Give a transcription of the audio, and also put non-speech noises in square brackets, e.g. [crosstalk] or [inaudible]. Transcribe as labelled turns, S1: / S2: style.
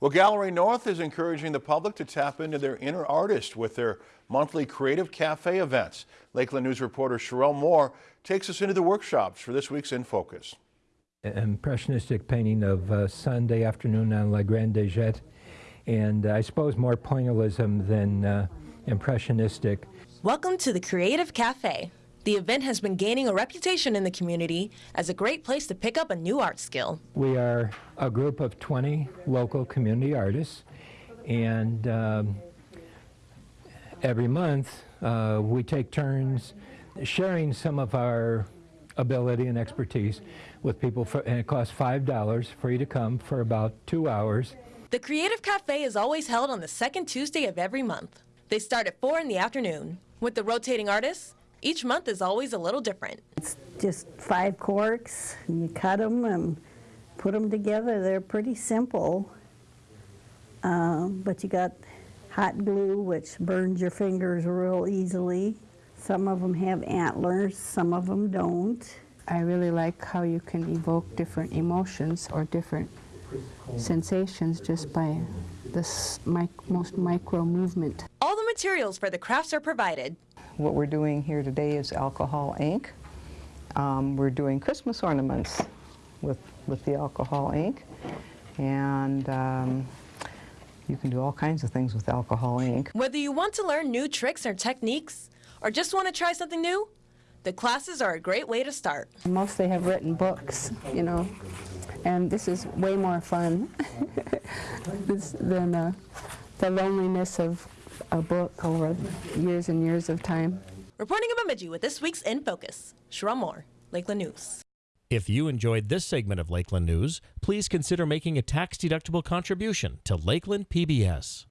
S1: Well, Gallery North is encouraging the public to tap into their inner artist with their monthly Creative Cafe events. Lakeland News reporter Sherelle Moore takes us into the workshops for this week's In Focus.
S2: Impressionistic painting of uh, Sunday afternoon on La Grande des Jettes, and uh, I suppose more pointillism than uh, impressionistic.
S3: Welcome to the Creative Cafe. The event has been gaining a reputation in the community as a great place to pick up a new art skill.
S2: We are a group of 20 local community artists, and um, every month uh, we take turns sharing some of our ability and expertise with people, for, and it costs $5 for you to come for about two hours.
S3: The Creative Cafe is always held on the second Tuesday of every month. They start at 4 in the afternoon. With the rotating artists, each month is always a little different.
S4: It's just five corks, and you cut them and put them together. They're pretty simple, um, but you got hot glue, which burns your fingers real easily. Some of them have antlers, some of them don't.
S5: I really like how you can evoke different emotions or different sensations just by this mic most micro movement.
S3: All the materials for the crafts are provided.
S6: What we're doing here today is alcohol ink. Um, we're doing Christmas ornaments with, with the alcohol ink. And um, you can do all kinds of things with alcohol ink.
S3: Whether you want to learn new tricks or techniques, or just want to try something new, the classes are a great way to start.
S5: Mostly have written books, you know, and this is way more fun [laughs] than uh, the loneliness of a book over years and years of time.
S3: Reporting in Bemidji with this week's In Focus, Sherelle Moore, Lakeland News.
S7: If you enjoyed this segment of Lakeland News, please consider making a tax-deductible contribution to Lakeland PBS.